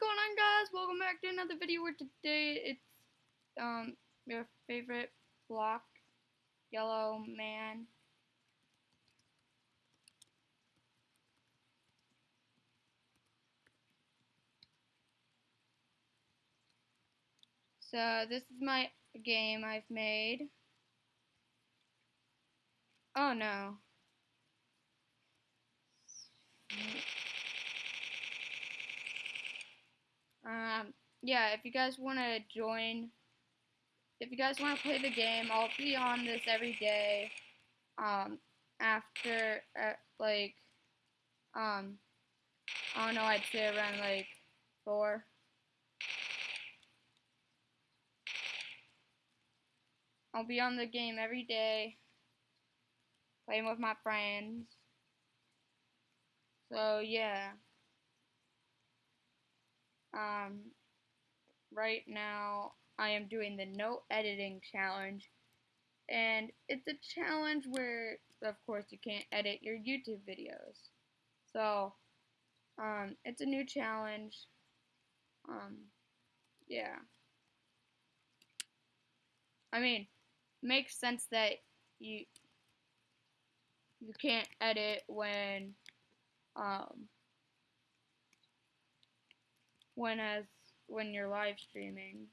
going on guys? Welcome back to another video where today it's um your favorite block yellow man. So this is my game I've made. Oh no. Um, yeah, if you guys want to join, if you guys want to play the game, I'll be on this every day. Um, after, uh, like, um, I don't know, I'd say around, like, 4. I'll be on the game every day, playing with my friends. So, yeah. Um, right now, I am doing the no editing challenge. And it's a challenge where, of course, you can't edit your YouTube videos. So, um, it's a new challenge. Um, yeah. I mean, makes sense that you you can't edit when um when as when you're live streaming.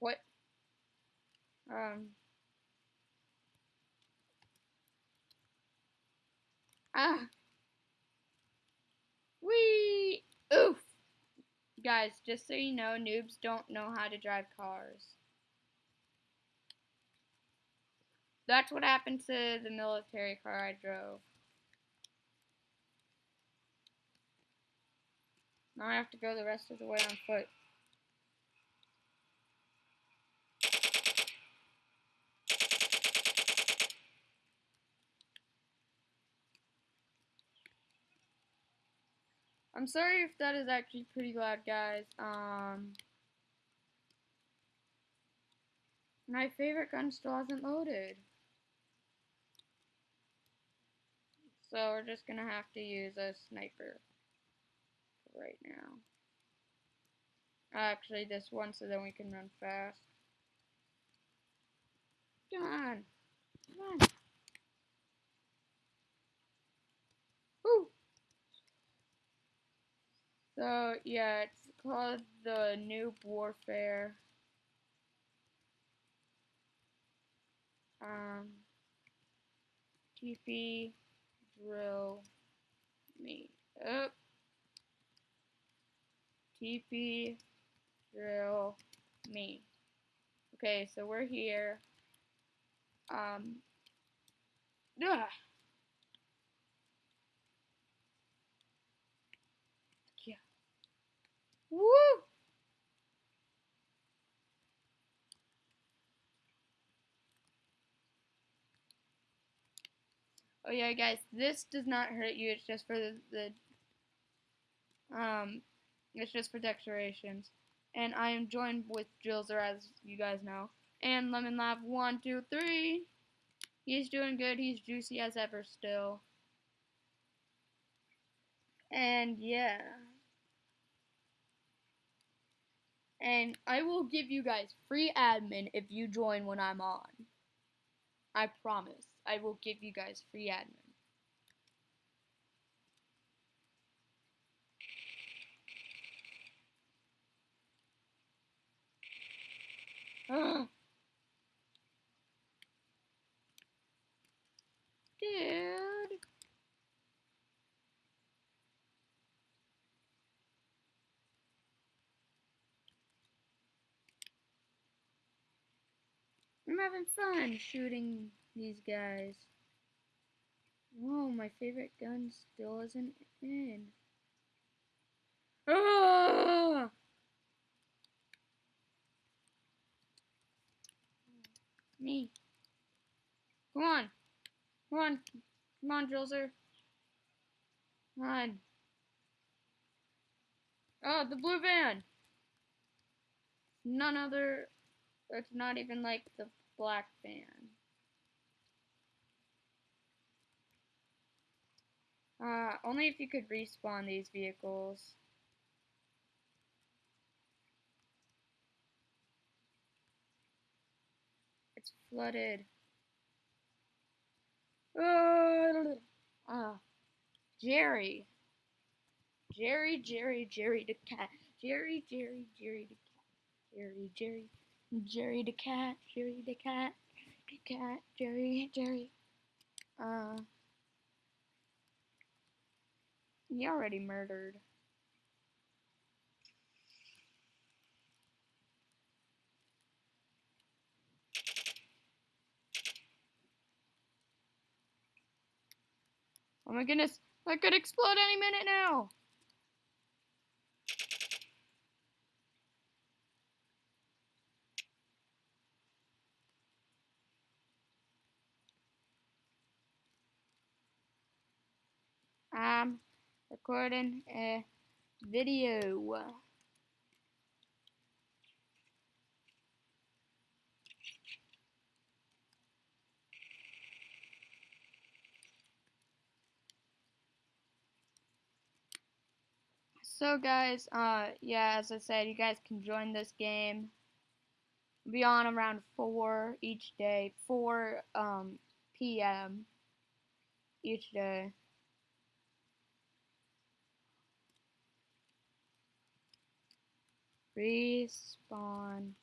What? Um. Ah. Wee. Oof. Guys, just so you know, noobs don't know how to drive cars. That's what happened to the military car I drove. Now I have to go the rest of the way on foot. I'm sorry if that is actually pretty loud, guys. Um, my favorite gun still hasn't loaded. So we're just gonna have to use a sniper right now. Actually, this one so then we can run fast. Come on. Come on. Woo! So, yeah, it's called the Noob Warfare. Um, TP drill me up. TP drill me. Okay, so we're here. Um. Ugh. Yeah. Woo! Oh yeah, guys, this does not hurt you. It's just for the, the um, it's just for decorations. And I am joined with Drillzer, as you guys know. And Lemon Lab, one, two, three. He's doing good. He's juicy as ever still. And yeah. And I will give you guys free admin if you join when I'm on. I promise. I will give you guys free admin. Dude. I'm having fun shooting these guys. Whoa, my favorite gun still isn't in. Ah! Me. Come on. Come on. Come on, Drillzer. Come on. Oh, the blue van. None other It's not even like the black fan. Uh, only if you could respawn these vehicles. It's flooded. Ah, uh, Jerry. Jerry, Jerry, Jerry the cat. Jerry, Jerry, Jerry the cat. Jerry, Jerry, Jerry the cat. Jerry the cat. The cat. Jerry, Jerry. Uh. He already murdered. Oh my goodness, that could explode any minute now. I'm recording a video. So guys, uh, yeah, as I said, you guys can join this game. Be on around 4 each day, 4 um, p.m. each day. Respawn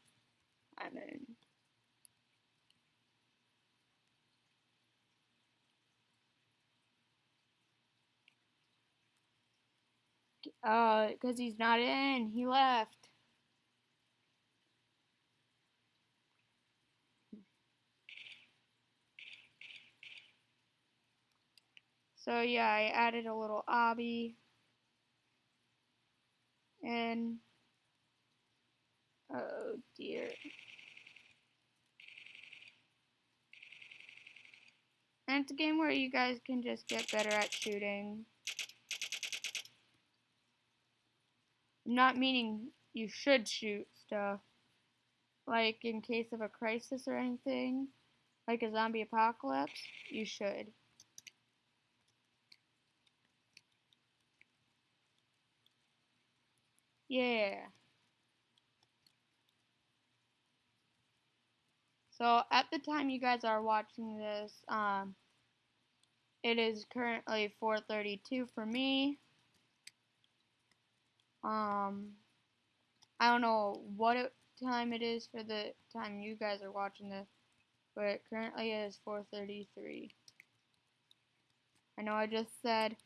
Lemon. Uh, because he's not in. He left. So yeah, I added a little obby. And And it's a game where you guys can just get better at shooting. Not meaning you should shoot stuff. Like in case of a crisis or anything, like a zombie apocalypse, you should. Yeah. So at the time you guys are watching this, um, it is currently 4:32 for me. Um, I don't know what it, time it is for the time you guys are watching this, but it currently is 4:33. I know I just said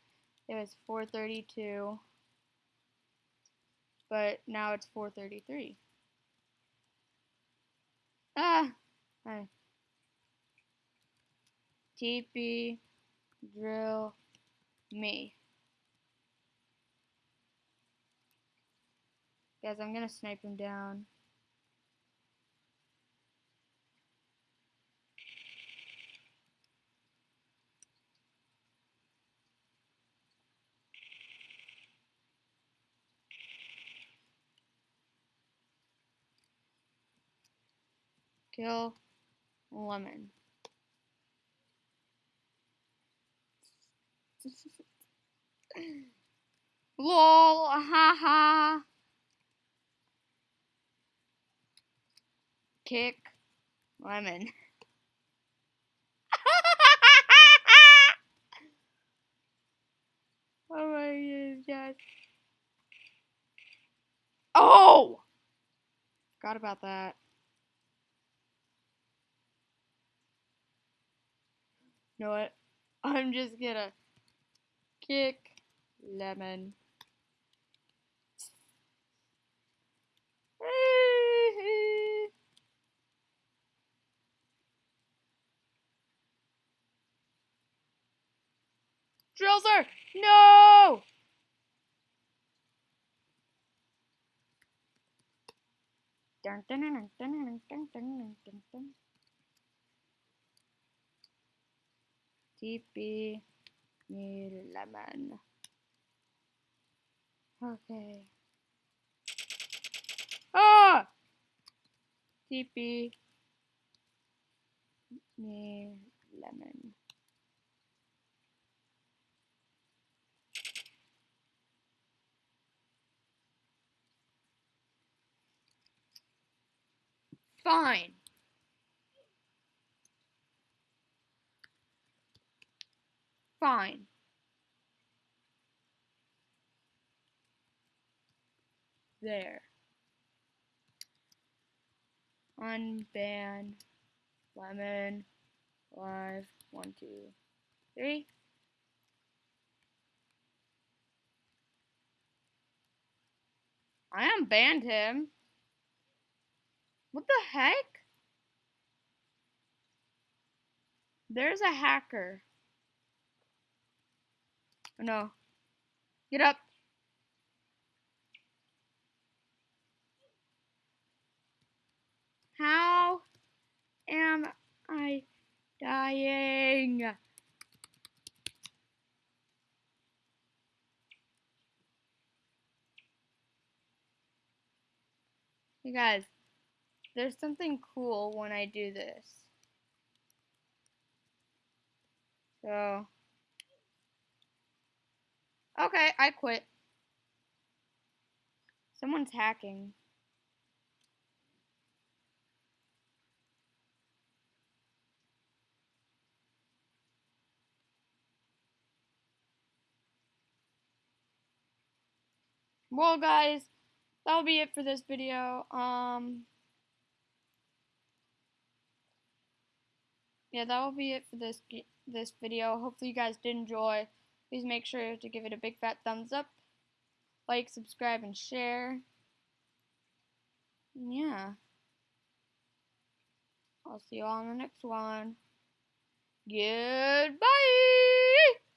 it was 4:32, but now it's 4:33. Ah, hi. TP drill me. Guys, I'm gonna snipe him down. Kill lemon. LOL, haha. Kick lemon. oh my god. Oh! Forgot about that. You know what? I'm just gonna kick lemon. Drillzer! No! Dun, dun, dun, DB Lemon. Okay. Ah! DB Lemon. Fine. Fine. There. Unban lemon live. One, two, three. I unbanned him. What the heck? There's a hacker. Oh, no. Get up. How am I dying? You guys, there's something cool when I do this. So, okay, I quit. Someone's hacking. Well, guys, that'll be it for this video. Um, yeah, that will be it for this this video. Hopefully, you guys did enjoy. Please make sure to give it a big fat thumbs up, like, subscribe, and share. Yeah. I'll see you all in the next one. Goodbye!